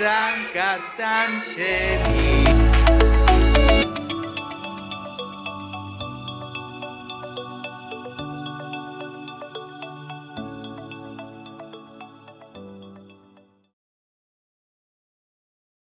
Franca Tancheta.